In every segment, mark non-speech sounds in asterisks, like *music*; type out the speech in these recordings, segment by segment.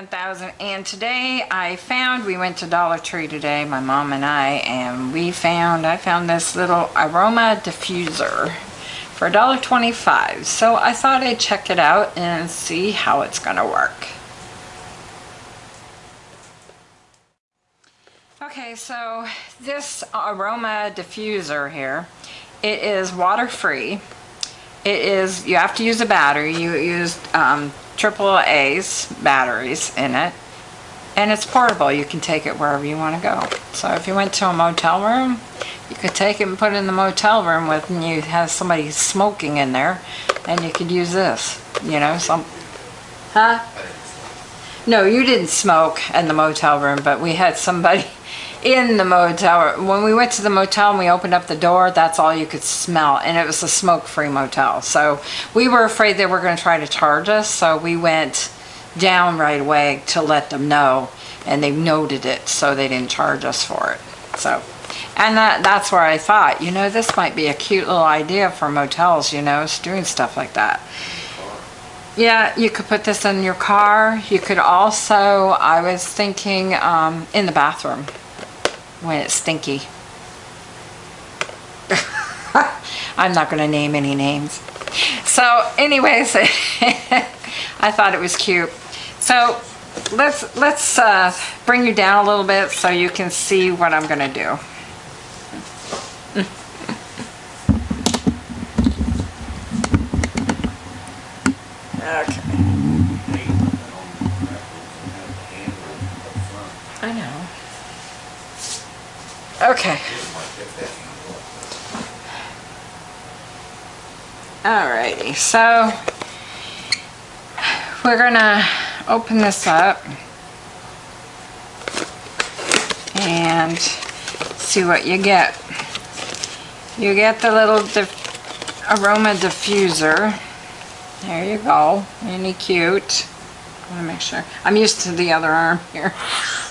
1000 and today I found we went to Dollar Tree today my mom and I and we found I found this little aroma diffuser for $1.25 so I thought I'd check it out and see how it's gonna work. Okay so this aroma diffuser here it is water free it is you have to use a battery. You use um, triple A's batteries in it. And it's portable. You can take it wherever you want to go. So if you went to a motel room you could take it and put it in the motel room with and you have somebody smoking in there and you could use this you know some huh? No you didn't smoke in the motel room but we had somebody in the motel. When we went to the motel and we opened up the door, that's all you could smell. And it was a smoke-free motel. So we were afraid they were going to try to charge us. So we went down right away to let them know. And they noted it so they didn't charge us for it. So, and that, that's where I thought, you know, this might be a cute little idea for motels, you know, doing stuff like that. Yeah, you could put this in your car. You could also, I was thinking, um, in the bathroom when it's stinky. *laughs* I'm not going to name any names. So anyways, *laughs* I thought it was cute. So let's let's uh, bring you down a little bit so you can see what I'm going to do. *laughs* okay. Okay. Alrighty, so we're gonna open this up and see what you get. You get the little aroma diffuser. There you go, really cute. I wanna make sure. I'm used to the other arm here.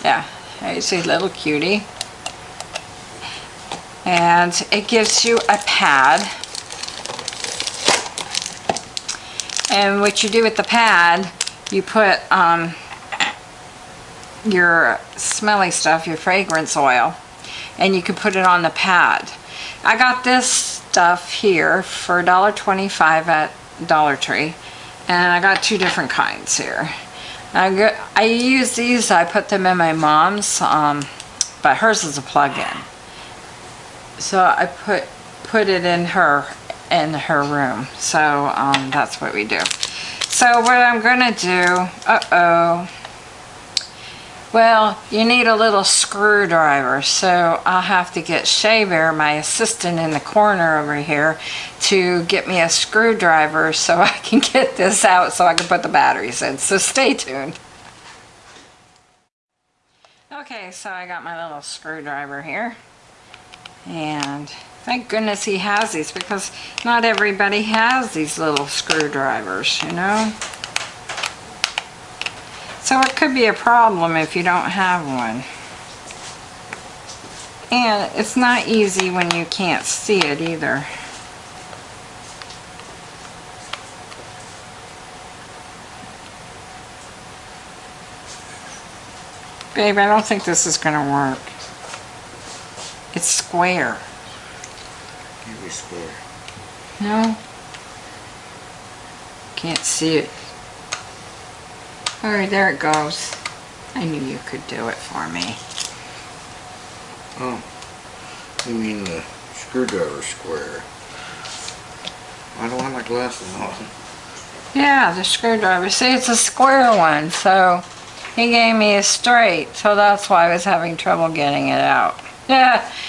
Yeah, you see little cutie and it gives you a pad. And what you do with the pad you put um, your smelly stuff your fragrance oil and you can put it on the pad. I got this stuff here for $1.25 at Dollar Tree and I got two different kinds here. I, use these I put them in my mom's um, but hers is a plug-in so I put put it in her in her room. So um, that's what we do. So what I'm gonna do uh-oh. Well you need a little screwdriver. So I'll have to get Shaver my assistant in the corner over here to get me a screwdriver *laughs* so I can get this out so I can put the batteries in. So stay tuned. Okay so I got my little screwdriver here and thank goodness he has these because not everybody has these little screwdrivers, you know. So it could be a problem if you don't have one. And it's not easy when you can't see it either. Babe, I don't think this is going to work. It's square. Give me square. No? Can't see it. Alright, there it goes. I knew you could do it for me. Oh. You mean the screwdriver square. I don't have my glasses on. Yeah, the screwdriver. See, it's a square one, so he gave me a straight, so that's why I was having trouble getting it out. Yeah. *laughs*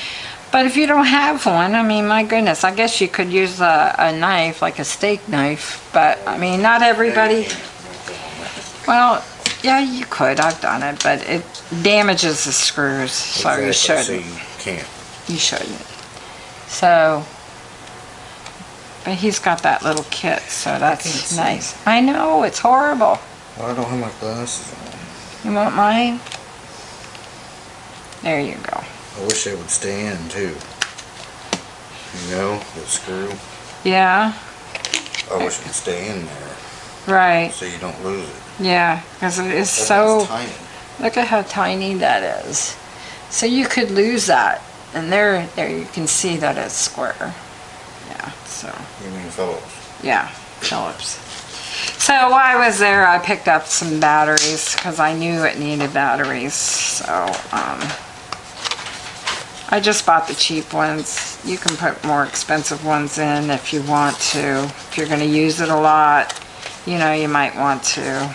But if you don't have one, I mean, my goodness, I guess you could use a, a knife, like a steak knife. But, I mean, not everybody... Well, yeah, you could. I've done it. But it damages the screws, so exactly, you shouldn't. So you can't. You shouldn't. So... But he's got that little kit, so that's nice. I know, it's horrible. Well, I don't have my glasses on. You want mine? There you go. I wish they would stay in too. You know, the screw. Yeah. I wish it would stay in there. Right, so you don't lose it. yeah, because it is That so, tiny. look at how tiny that is. So you could lose that. And there, there you can see that it's square. Yeah, so. You mean Phillips? Yeah, Phillips. So while I was there, I picked up some batteries because I knew it needed batteries. So um, I just bought the cheap ones. You can put more expensive ones in if you want to. If you're going to use it a lot, you know, you might want to.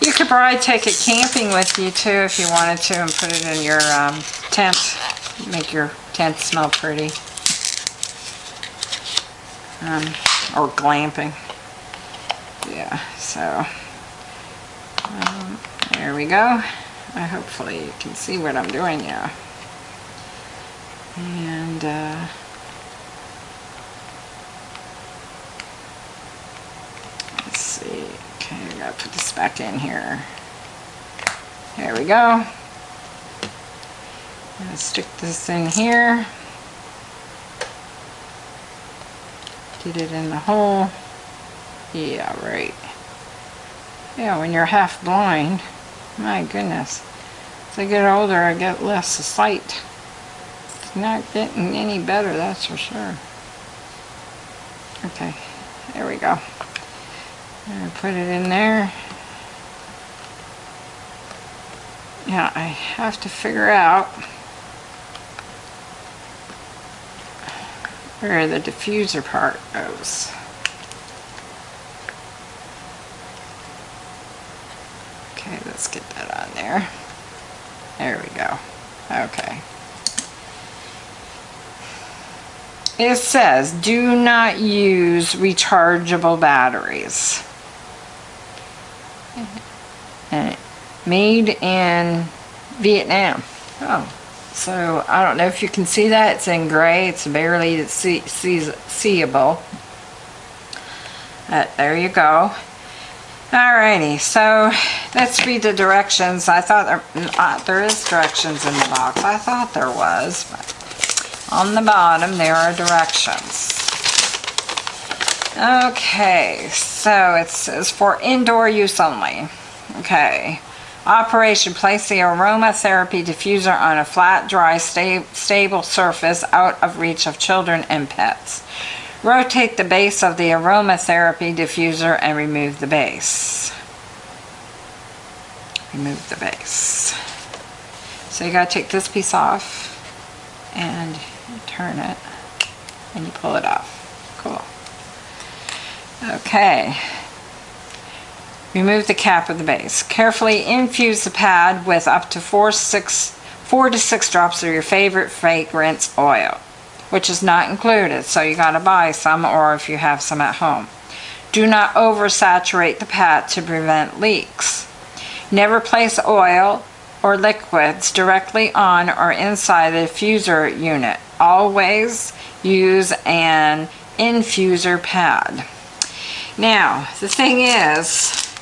You could probably take it camping with you too if you wanted to and put it in your um, tent. Make your tent smell pretty. Um, or glamping. Yeah, so um, there we go. I hopefully you can see what I'm doing now. And uh, let's see. Okay, I gotta put this back in here. There we go. Gonna stick this in here. Get it in the hole. Yeah, right. Yeah, when you're half blind, my goodness. As I get older, I get less sight. Not getting any better, that's for sure. Okay, there we go. Put it in there. Now, I have to figure out where the diffuser part goes. Okay, let's get that on there. There we go. Okay. It says, do not use rechargeable batteries. And made in Vietnam. Oh, so I don't know if you can see that. It's in gray. It's barely see, see, seeable. Uh, there you go. Alrighty, so let's read the directions. I thought there, uh, there is directions in the box. I thought there was, but on the bottom there are directions. Okay, so it says for indoor use only. Okay. Operation, place the aromatherapy diffuser on a flat, dry, sta stable surface out of reach of children and pets. Rotate the base of the aromatherapy diffuser and remove the base. Remove the base. So you gotta take this piece off and turn it and you pull it off. Cool. Okay. Remove the cap of the base. Carefully infuse the pad with up to four, six, four to six drops of your favorite fragrance oil, which is not included, so you gotta buy some or if you have some at home. Do not oversaturate the pad to prevent leaks. Never place oil or liquids directly on or inside the diffuser unit. Always use an infuser pad. Now, the thing is,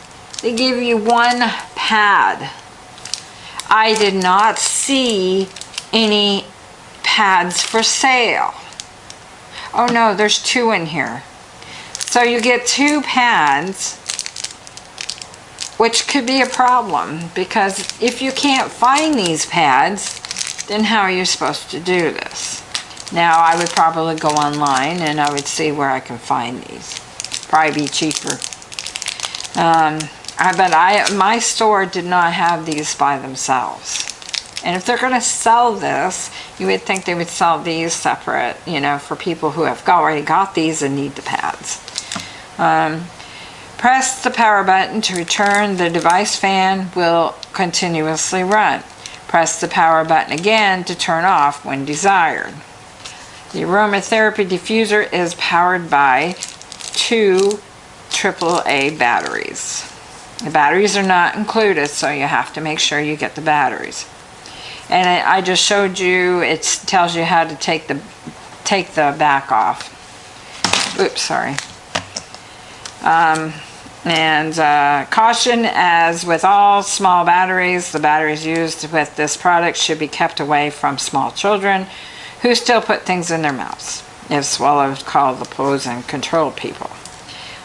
they give you one pad. I did not see any pads for sale. Oh no, there's two in here. So you get two pads, which could be a problem because if you can't find these pads, then how are you supposed to do this? Now I would probably go online and I would see where I can find these. Probably be cheaper. Um, I, but I, my store did not have these by themselves. And if they're going to sell this, you would think they would sell these separate, you know, for people who have already got these and need the pads. Um, press the power button to return. The device fan will continuously run. Press the power button again to turn off when desired. The aromatherapy diffuser is powered by two AAA batteries. The batteries are not included, so you have to make sure you get the batteries. And I just showed you, it tells you how to take the take the back off. Oops, sorry. Um, and uh, caution, as with all small batteries, the batteries used with this product should be kept away from small children who still put things in their mouths, well as called the poison control people.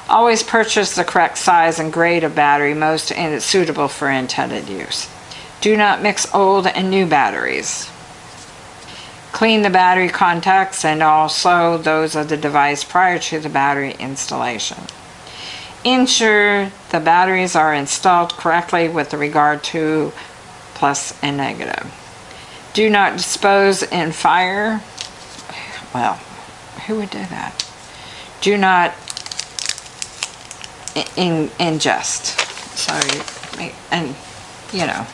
Always purchase the correct size and grade of battery most and it's suitable for intended use. Do not mix old and new batteries. Clean the battery contacts and also those of the device prior to the battery installation. Ensure the batteries are installed correctly with regard to plus and negative. Do not dispose in fire. Well, who would do that? Do not in, ingest. So, and, you know,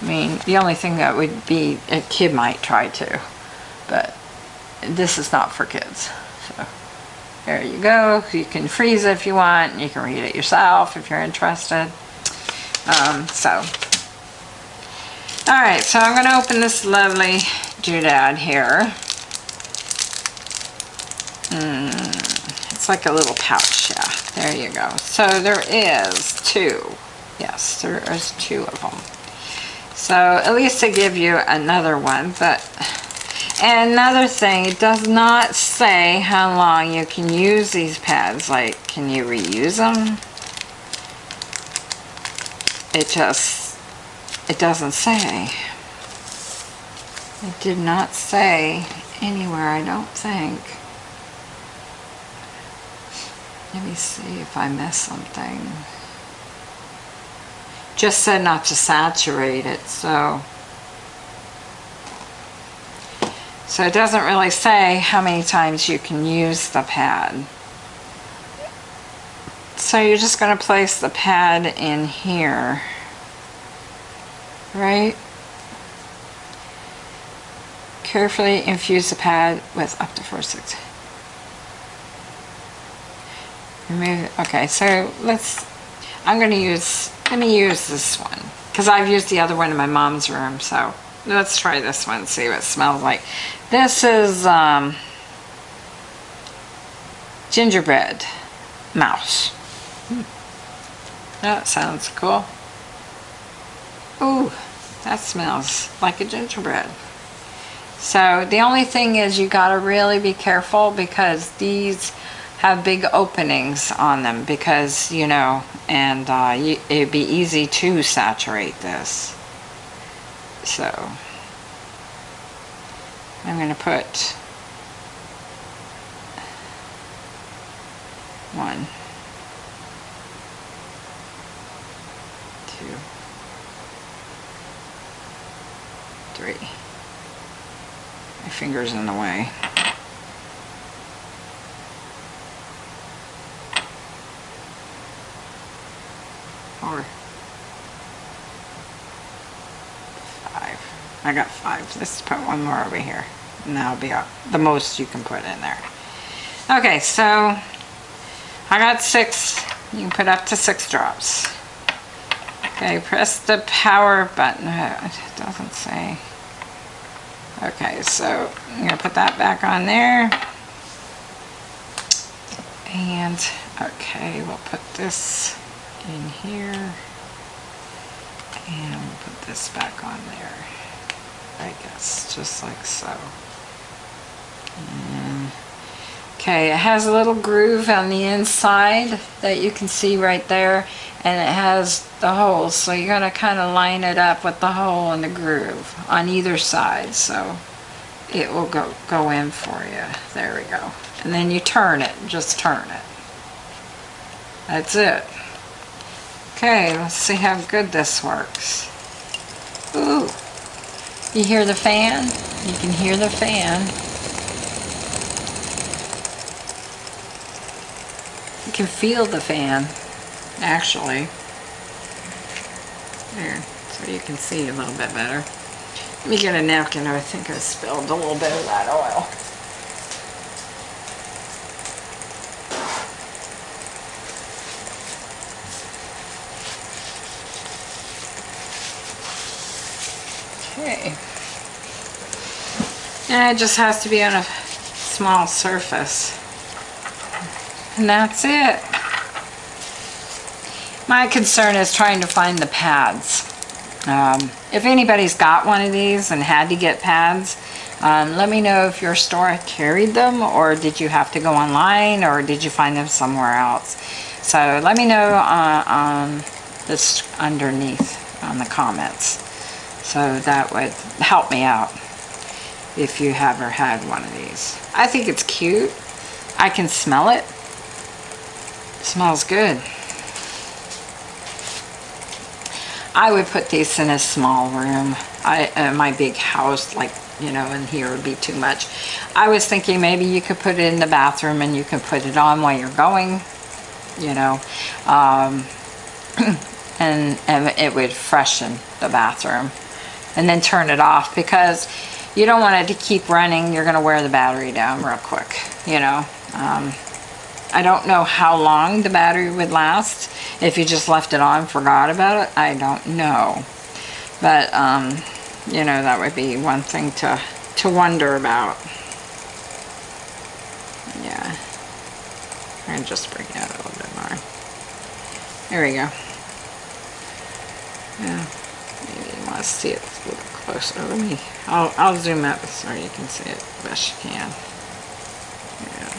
I mean, the only thing that would be, a kid might try to, but this is not for kids. So, there you go. You can freeze it if you want. You can read it yourself if you're interested. Um, so, all right, so I'm gonna open this lovely doodad here. Mm, it's like a little pouch, yeah. There you go. So there is two. Yes, there is two of them. So at least they give you another one, but and another thing, it does not say how long you can use these pads. Like, can you reuse them? It just, it doesn't say. It did not say anywhere, I don't think. Let me see if I missed something. Just said not to saturate it, so. So it doesn't really say how many times you can use the pad. So you're just going to place the pad in here. Right? Carefully infuse the pad with up to four six. Remove, okay, so let's, I'm going to use, let me use this one. Because I've used the other one in my mom's room, so let's try this one, see what it smells like. This is um, gingerbread mouse. Hmm. That sounds cool. Ooh, that smells like a gingerbread. So the only thing is you gotta really be careful because these have big openings on them because, you know, and uh, you, it'd be easy to saturate this. So I'm going to put one, two, three. My finger's in the way. Four. Five. I got five. Let's put one more over here. And that'll be the most you can put in there. Okay, so I got six. You can put up to six drops. Okay, press the power button. Uh, It doesn't say. Okay, so I'm gonna put that back on there. And, okay, we'll put this in here. And we'll put this back on there. I guess, just like so. And- Okay, it has a little groove on the inside that you can see right there. And it has the holes, so you're gonna kind of line it up with the hole and the groove on either side, so it will go, go in for you. There we go. And then you turn it, just turn it. That's it. Okay, let's see how good this works. Ooh, you hear the fan? You can hear the fan. Can feel the fan, actually. There, so you can see a little bit better. Let me get a napkin. I think I spilled a little bit of that oil. Okay. And it just has to be on a small surface. And that's it. My concern is trying to find the pads. Um, if anybody's got one of these and had to get pads, Um, let me know if your store carried them or did you have to go online or did you find them somewhere else. So let me know uh, on this underneath on the comments. So that would help me out if you ever had one of these. I think it's cute. I can smell it. Smells good. I would put these in a small room. I, uh, my big house, like, you know, in here would be too much. I was thinking maybe you could put it in the bathroom and you can put it on while you're going, you know, um, *clears throat* and, and it would freshen the bathroom. And then turn it off because you don't want it to keep running. You're going to wear the battery down real quick, you know. Um, I don't know how long the battery would last if you just left it on forgot about it. I don't know. But, um, you know, that would be one thing to, to wonder about. Yeah. And just bring it out a little bit more. There we go. Yeah. Maybe you want to see it a little closer. Let me, I'll, I'll zoom up so you can see it best you can. Yeah.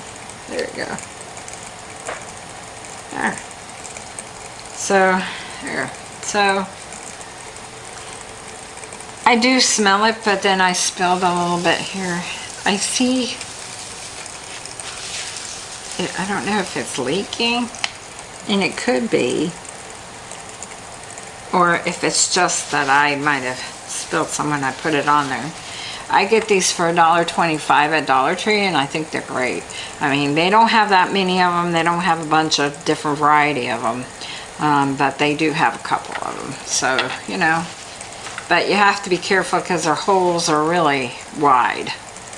There you go. There. So, there. So, I do smell it, but then I spilled a little bit here. I see, I don't know if it's leaking, and it could be, or if it's just that I might have spilled some when I put it on there. I get these for $1.25 at Dollar Tree and I think they're great. I mean, they don't have that many of them. They don't have a bunch of different variety of them. Um, but they do have a couple of them. So, you know. But you have to be careful because their holes are really wide.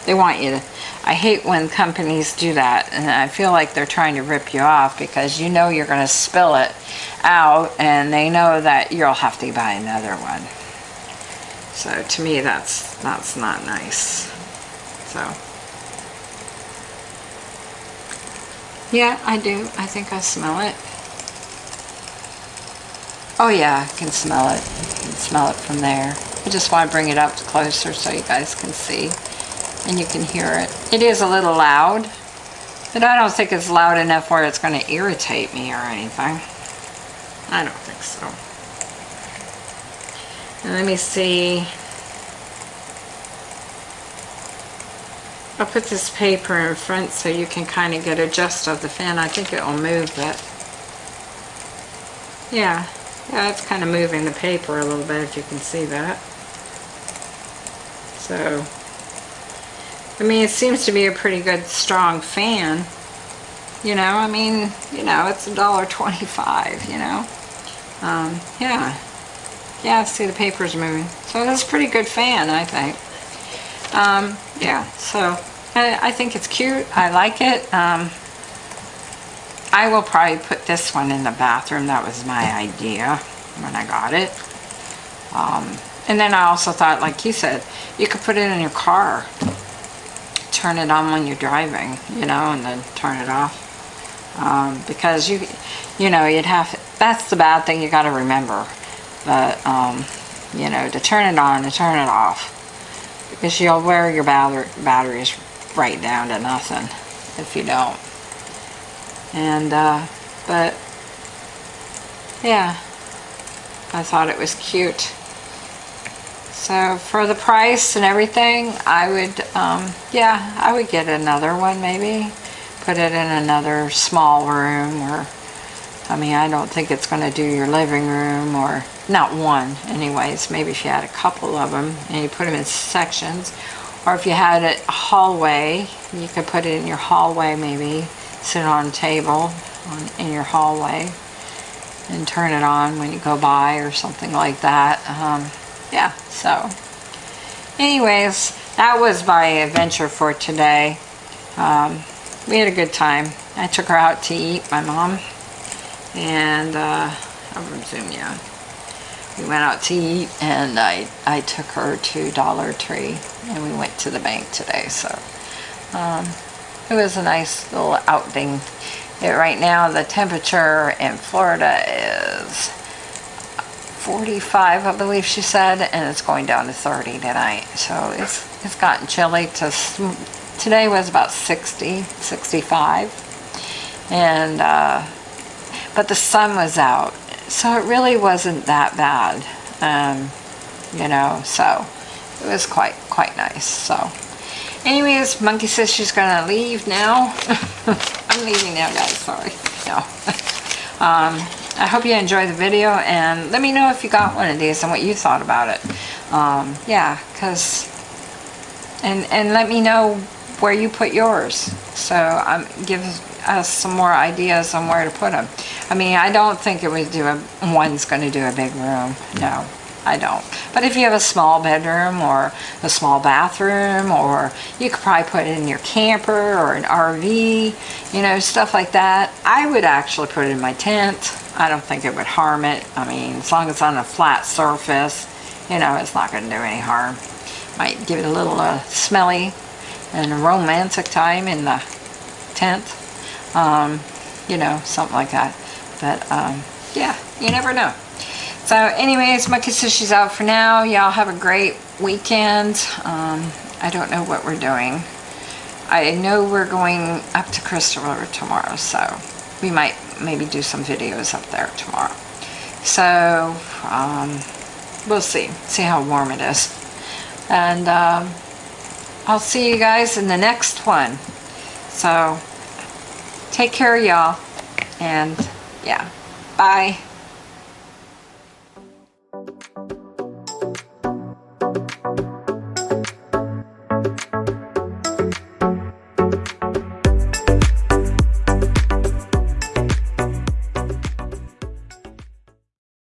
They want you to... I hate when companies do that. And I feel like they're trying to rip you off because you know you're going to spill it out. And they know that you'll have to buy another one. So to me, that's that's not nice. So yeah, I do. I think I smell it. Oh yeah, I can smell it. I can smell it from there. I just want to bring it up closer so you guys can see and you can hear it. It is a little loud, but I don't think it's loud enough where it's going to irritate me or anything. I don't think so. And let me see. I'll put this paper in front so you can kind of get a gist of the fan. I think it will move it. Yeah, yeah, it's kind of moving the paper a little bit if you can see that. So, I mean, it seems to be a pretty good strong fan. You know, I mean, you know, it's a dollar twenty-five. You know, um, yeah. Yeah, see the paper's moving. So that's a pretty good fan, I think. Um, yeah, so I, I, think it's cute. I like it. Um, I will probably put this one in the bathroom. That was my idea when I got it. Um, and then I also thought, like you said, you could put it in your car. Turn it on when you're driving, you know, and then turn it off. Um, because you, you know, you'd have, that's the bad thing you got to remember but um, you know to turn it on to turn it off. Because you'll wear your batter batteries right down to nothing if you don't. And uh, but yeah. I thought it was cute. So for the price and everything I would um, yeah I would get another one maybe. Put it in another small room or I mean I don't think it's going to do your living room or not one anyways, maybe if you had a couple of them and you put them in sections, or if you had a hallway, you could put it in your hallway maybe, sit on a table on, in your hallway and turn it on when you go by or something like that. Um, yeah, so anyways, that was my adventure for today. Um, we had a good time. I took her out to eat, my mom, and uh, I'll resume, yeah we went out to eat and I, I took her to Dollar Tree and we went to the bank today so um, it was a nice little outing it, right now the temperature in Florida is 45 I believe she said and it's going down to 30 tonight so it's it's gotten chilly to, today was about 60, 65. And, uh, but the sun was out. So it really wasn't that bad. Um, you know, so it was quite, quite nice. So anyways, Monkey says she's gonna leave now. *laughs* I'm leaving now, guys, sorry. *laughs* No. *laughs* um, I hope you enjoyed the video and let me know if you got one of these and what you thought about it. Um, yeah, because, and, and let me know where you put yours. So um, give us some more ideas on where to put them. I mean, I don't think it would do a, one's going to do a big room. No, I don't. But if you have a small bedroom or a small bathroom or you could probably put it in your camper or an RV, you know, stuff like that. I would actually put it in my tent. I don't think it would harm it. I mean, as long as it's on a flat surface, you know, it's not going to do any harm. Might give it a little uh, smelly and romantic time in the tent. Um, you know, something like that. But, um, yeah, you never know. So anyways, my says she's out for now. Y'all have a great weekend. Um, I don't know what we're doing. I know we're going up to Crystal River tomorrow, so we might maybe do some videos up there tomorrow. So, um, we'll see. See how warm it is. And um, I'll see you guys in the next one. So, take care, y'all. And, yeah. Bye.